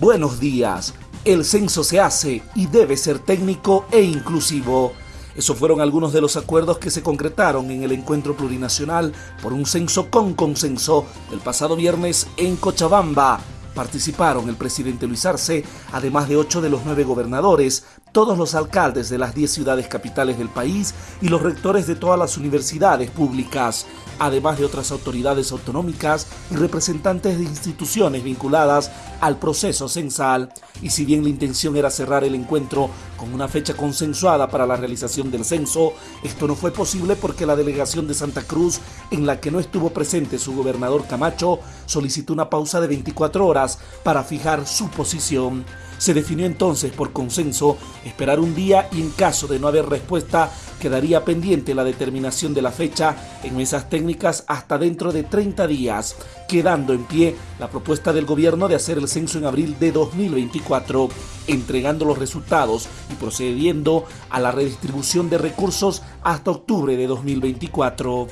Buenos días. El censo se hace y debe ser técnico e inclusivo. Esos fueron algunos de los acuerdos que se concretaron en el encuentro plurinacional por un censo con consenso el pasado viernes en Cochabamba. Participaron el presidente Luis Arce, además de ocho de los nueve gobernadores, todos los alcaldes de las diez ciudades capitales del país y los rectores de todas las universidades públicas, además de otras autoridades autonómicas y representantes de instituciones vinculadas al proceso censal. Y si bien la intención era cerrar el encuentro con una fecha consensuada para la realización del censo, esto no fue posible porque la delegación de Santa Cruz, en la que no estuvo presente su gobernador Camacho, solicitó una pausa de 24 horas para fijar su posición. Se definió entonces por consenso esperar un día y en caso de no haber respuesta quedaría pendiente la determinación de la fecha en mesas técnicas hasta dentro de 30 días, quedando en pie la propuesta del gobierno de hacer el censo en abril de 2024, entregando los resultados y procediendo a la redistribución de recursos hasta octubre de 2024.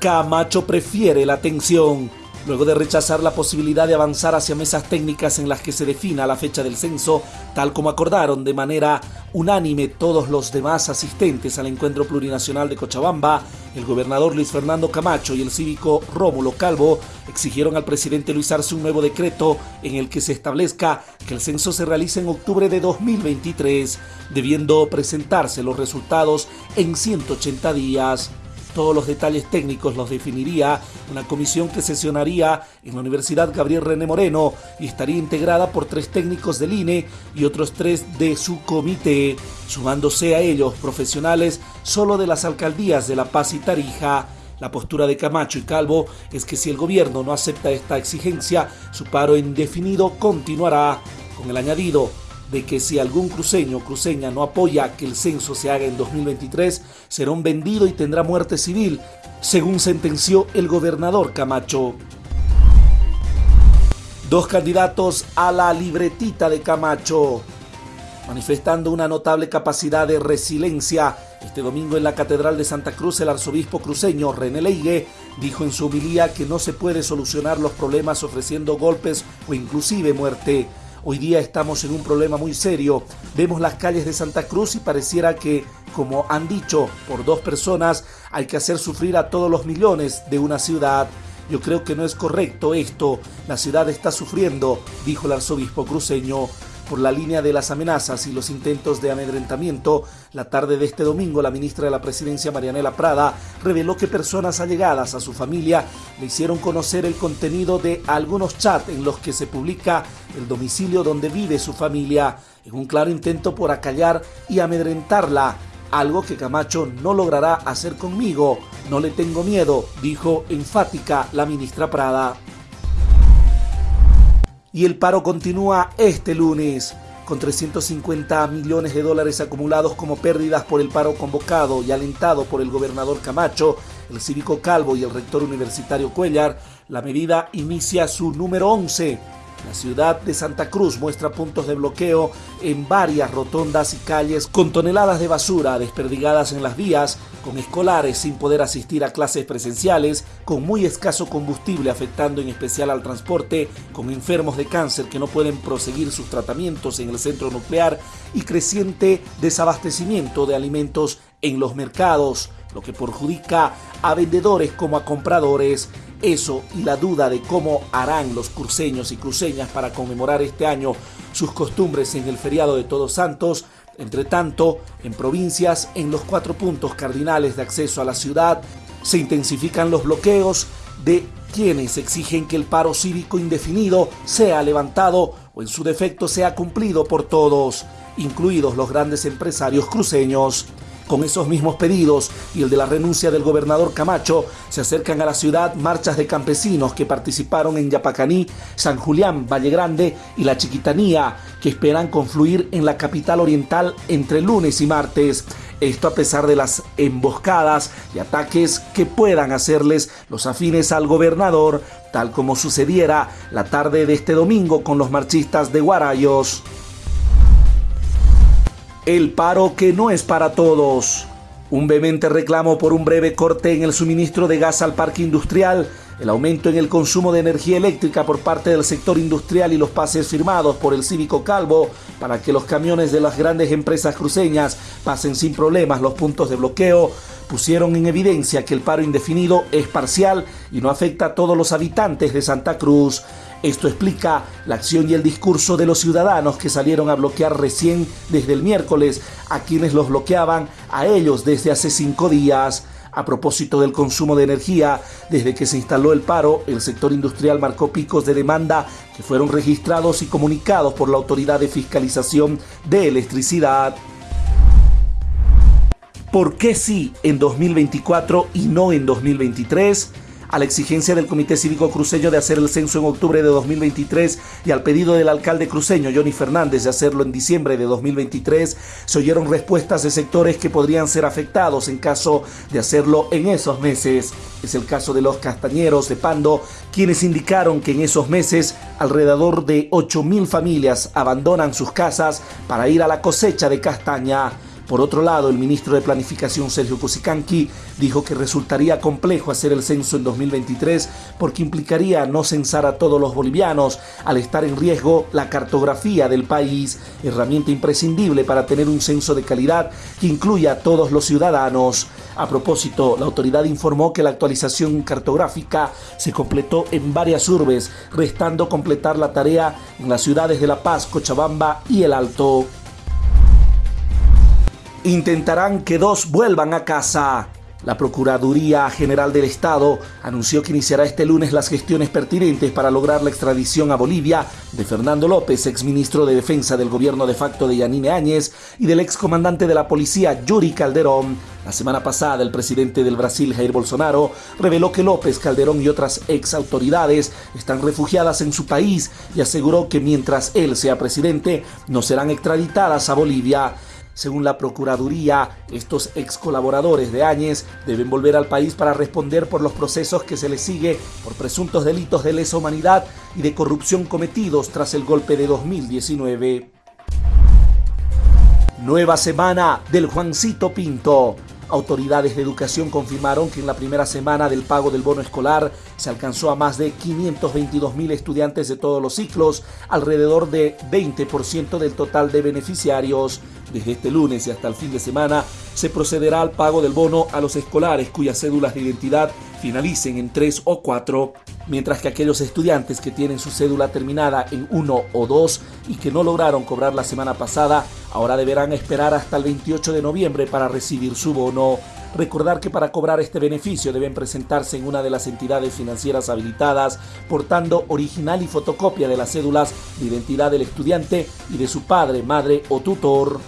Camacho prefiere la atención luego de rechazar la posibilidad de avanzar hacia mesas técnicas en las que se defina la fecha del censo, tal como acordaron de manera unánime todos los demás asistentes al encuentro plurinacional de Cochabamba, el gobernador Luis Fernando Camacho y el cívico Rómulo Calvo exigieron al presidente Luis Arce un nuevo decreto en el que se establezca que el censo se realice en octubre de 2023, debiendo presentarse los resultados en 180 días. Todos los detalles técnicos los definiría una comisión que sesionaría en la Universidad Gabriel René Moreno y estaría integrada por tres técnicos del INE y otros tres de su comité, sumándose a ellos profesionales solo de las alcaldías de La Paz y Tarija. La postura de Camacho y Calvo es que si el gobierno no acepta esta exigencia, su paro indefinido continuará, con el añadido de que si algún cruceño o cruceña no apoya que el censo se haga en 2023, será un vendido y tendrá muerte civil, según sentenció el gobernador Camacho. Dos candidatos a la libretita de Camacho, manifestando una notable capacidad de resiliencia. Este domingo en la Catedral de Santa Cruz, el arzobispo cruceño René Leigue dijo en su homilía que no se puede solucionar los problemas ofreciendo golpes o inclusive muerte. Hoy día estamos en un problema muy serio. Vemos las calles de Santa Cruz y pareciera que, como han dicho por dos personas, hay que hacer sufrir a todos los millones de una ciudad. Yo creo que no es correcto esto. La ciudad está sufriendo, dijo el arzobispo cruceño por la línea de las amenazas y los intentos de amedrentamiento, la tarde de este domingo la ministra de la Presidencia Marianela Prada reveló que personas allegadas a su familia le hicieron conocer el contenido de algunos chats en los que se publica el domicilio donde vive su familia, en un claro intento por acallar y amedrentarla, algo que Camacho no logrará hacer conmigo. No le tengo miedo, dijo enfática la ministra Prada. Y el paro continúa este lunes, con 350 millones de dólares acumulados como pérdidas por el paro convocado y alentado por el gobernador Camacho, el cívico Calvo y el rector universitario Cuellar, la medida inicia su número 11 la ciudad de Santa Cruz muestra puntos de bloqueo en varias rotondas y calles con toneladas de basura desperdigadas en las vías, con escolares sin poder asistir a clases presenciales, con muy escaso combustible afectando en especial al transporte, con enfermos de cáncer que no pueden proseguir sus tratamientos en el centro nuclear y creciente desabastecimiento de alimentos en los mercados, lo que perjudica a vendedores como a compradores. Eso y la duda de cómo harán los cruceños y cruceñas para conmemorar este año sus costumbres en el feriado de Todos Santos. Entre tanto, en provincias, en los cuatro puntos cardinales de acceso a la ciudad, se intensifican los bloqueos de quienes exigen que el paro cívico indefinido sea levantado o en su defecto sea cumplido por todos, incluidos los grandes empresarios cruceños. Con esos mismos pedidos y el de la renuncia del gobernador Camacho, se acercan a la ciudad marchas de campesinos que participaron en Yapacaní, San Julián, Valle Grande y La Chiquitanía, que esperan confluir en la capital oriental entre lunes y martes. Esto a pesar de las emboscadas y ataques que puedan hacerles los afines al gobernador, tal como sucediera la tarde de este domingo con los marchistas de Guarayos. El paro que no es para todos. Un vehemente reclamo por un breve corte en el suministro de gas al parque industrial, el aumento en el consumo de energía eléctrica por parte del sector industrial y los pases firmados por el Cívico Calvo para que los camiones de las grandes empresas cruceñas pasen sin problemas los puntos de bloqueo pusieron en evidencia que el paro indefinido es parcial y no afecta a todos los habitantes de Santa Cruz. Esto explica la acción y el discurso de los ciudadanos que salieron a bloquear recién desde el miércoles a quienes los bloqueaban a ellos desde hace cinco días. A propósito del consumo de energía, desde que se instaló el paro, el sector industrial marcó picos de demanda que fueron registrados y comunicados por la Autoridad de Fiscalización de Electricidad. ¿Por qué sí en 2024 y no en 2023? A la exigencia del Comité Cívico Cruceño de hacer el censo en octubre de 2023 y al pedido del alcalde cruceño Johnny Fernández de hacerlo en diciembre de 2023, se oyeron respuestas de sectores que podrían ser afectados en caso de hacerlo en esos meses. Es el caso de los castañeros de Pando, quienes indicaron que en esos meses alrededor de 8.000 familias abandonan sus casas para ir a la cosecha de castaña. Por otro lado, el ministro de Planificación Sergio Cusicanqui dijo que resultaría complejo hacer el censo en 2023 porque implicaría no censar a todos los bolivianos al estar en riesgo la cartografía del país, herramienta imprescindible para tener un censo de calidad que incluya a todos los ciudadanos. A propósito, la autoridad informó que la actualización cartográfica se completó en varias urbes, restando completar la tarea en las ciudades de La Paz, Cochabamba y El Alto intentarán que dos vuelvan a casa. La Procuraduría General del Estado anunció que iniciará este lunes las gestiones pertinentes para lograr la extradición a Bolivia de Fernando López, exministro de Defensa del gobierno de facto de Yanine Áñez, y del excomandante de la policía Yuri Calderón. La semana pasada, el presidente del Brasil, Jair Bolsonaro, reveló que López, Calderón y otras ex autoridades están refugiadas en su país y aseguró que mientras él sea presidente, no serán extraditadas a Bolivia. Según la Procuraduría, estos ex colaboradores de Áñez deben volver al país para responder por los procesos que se les sigue por presuntos delitos de lesa humanidad y de corrupción cometidos tras el golpe de 2019. Nueva semana del Juancito Pinto. Autoridades de educación confirmaron que en la primera semana del pago del bono escolar se alcanzó a más de 522 mil estudiantes de todos los ciclos, alrededor de 20% del total de beneficiarios. Desde este lunes y hasta el fin de semana se procederá al pago del bono a los escolares cuyas cédulas de identidad finalicen en 3 o 4, mientras que aquellos estudiantes que tienen su cédula terminada en 1 o 2 y que no lograron cobrar la semana pasada, ahora deberán esperar hasta el 28 de noviembre para recibir su bono. Recordar que para cobrar este beneficio deben presentarse en una de las entidades financieras habilitadas portando original y fotocopia de las cédulas de identidad del estudiante y de su padre, madre o tutor.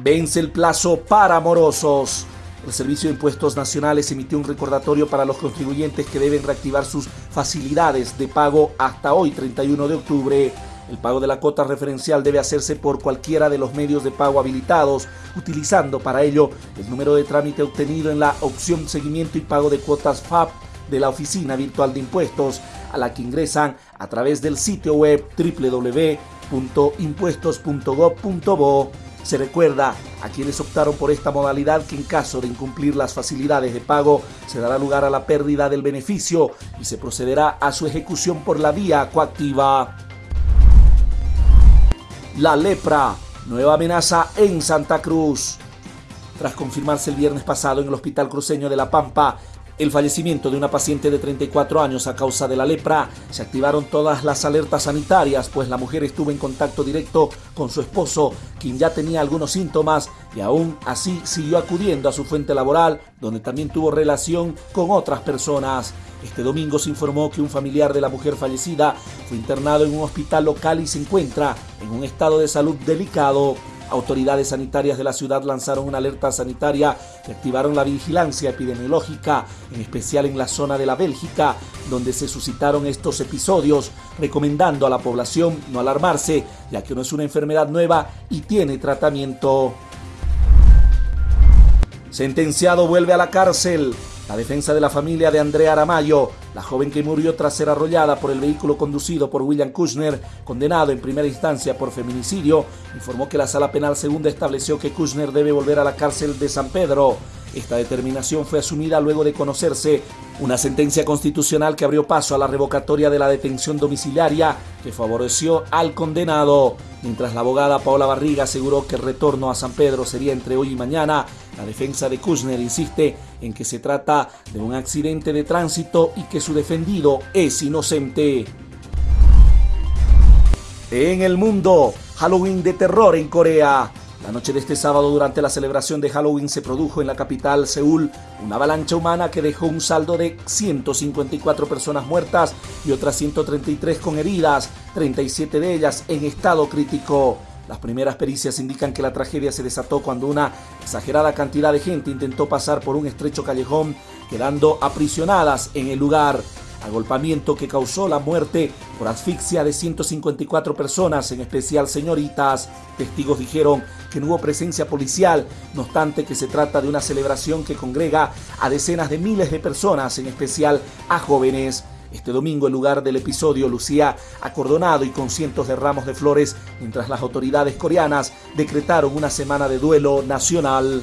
Vence el plazo para morosos. El Servicio de Impuestos Nacionales emitió un recordatorio para los contribuyentes que deben reactivar sus facilidades de pago hasta hoy, 31 de octubre. El pago de la cuota referencial debe hacerse por cualquiera de los medios de pago habilitados, utilizando para ello el número de trámite obtenido en la opción Seguimiento y Pago de Cuotas FAP de la Oficina Virtual de Impuestos, a la que ingresan a través del sitio web www.impuestos.gov.bo. Se recuerda a quienes optaron por esta modalidad que en caso de incumplir las facilidades de pago se dará lugar a la pérdida del beneficio y se procederá a su ejecución por la vía coactiva. La lepra, nueva amenaza en Santa Cruz. Tras confirmarse el viernes pasado en el Hospital Cruceño de La Pampa el fallecimiento de una paciente de 34 años a causa de la lepra, se activaron todas las alertas sanitarias, pues la mujer estuvo en contacto directo con su esposo, quien ya tenía algunos síntomas y aún así siguió acudiendo a su fuente laboral, donde también tuvo relación con otras personas. Este domingo se informó que un familiar de la mujer fallecida fue internado en un hospital local y se encuentra en un estado de salud delicado. Autoridades sanitarias de la ciudad lanzaron una alerta sanitaria y activaron la vigilancia epidemiológica, en especial en la zona de la Bélgica, donde se suscitaron estos episodios, recomendando a la población no alarmarse, ya que no es una enfermedad nueva y tiene tratamiento. Sentenciado vuelve a la cárcel. La defensa de la familia de Andrea Aramayo, la joven que murió tras ser arrollada por el vehículo conducido por William Kushner, condenado en primera instancia por feminicidio, informó que la sala penal segunda estableció que Kushner debe volver a la cárcel de San Pedro. Esta determinación fue asumida luego de conocerse una sentencia constitucional que abrió paso a la revocatoria de la detención domiciliaria que favoreció al condenado. Mientras la abogada Paola Barriga aseguró que el retorno a San Pedro sería entre hoy y mañana, la defensa de Kushner insiste en que se trata de un accidente de tránsito y que su defendido es inocente. En el mundo, Halloween de terror en Corea. La noche de este sábado, durante la celebración de Halloween, se produjo en la capital, Seúl, una avalancha humana que dejó un saldo de 154 personas muertas y otras 133 con heridas, 37 de ellas en estado crítico. Las primeras pericias indican que la tragedia se desató cuando una exagerada cantidad de gente intentó pasar por un estrecho callejón, quedando aprisionadas en el lugar agolpamiento que causó la muerte por asfixia de 154 personas, en especial señoritas. Testigos dijeron que no hubo presencia policial, no obstante que se trata de una celebración que congrega a decenas de miles de personas, en especial a jóvenes. Este domingo el lugar del episodio lucía acordonado y con cientos de ramos de flores, mientras las autoridades coreanas decretaron una semana de duelo nacional.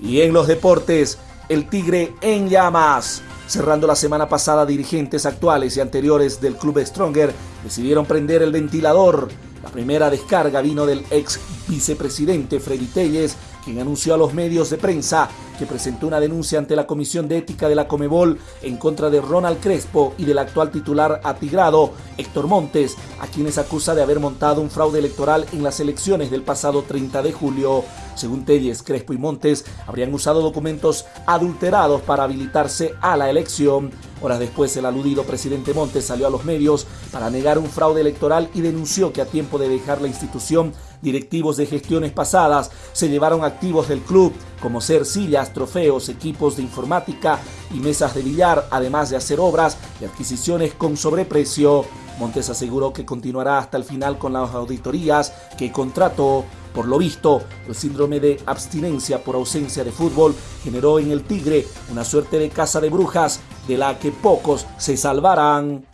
Y en los deportes, el Tigre en llamas. Cerrando la semana pasada, dirigentes actuales y anteriores del club Stronger decidieron prender el ventilador. La primera descarga vino del ex vicepresidente Freddy Telles, quien anunció a los medios de prensa que presentó una denuncia ante la Comisión de Ética de la Comebol en contra de Ronald Crespo y del actual titular atigrado, Héctor Montes, a quienes acusa de haber montado un fraude electoral en las elecciones del pasado 30 de julio. Según Telles, Crespo y Montes habrían usado documentos adulterados para habilitarse a la elección. Horas después, el aludido presidente Montes salió a los medios para negar un fraude electoral y denunció que a tiempo de dejar la institución, directivos de gestiones pasadas se llevaron activos del club, como ser sillas, trofeos, equipos de informática y mesas de billar, además de hacer obras y adquisiciones con sobreprecio. Montes aseguró que continuará hasta el final con las auditorías que contrató. Por lo visto, el síndrome de abstinencia por ausencia de fútbol generó en el Tigre una suerte de casa de brujas de la que pocos se salvarán.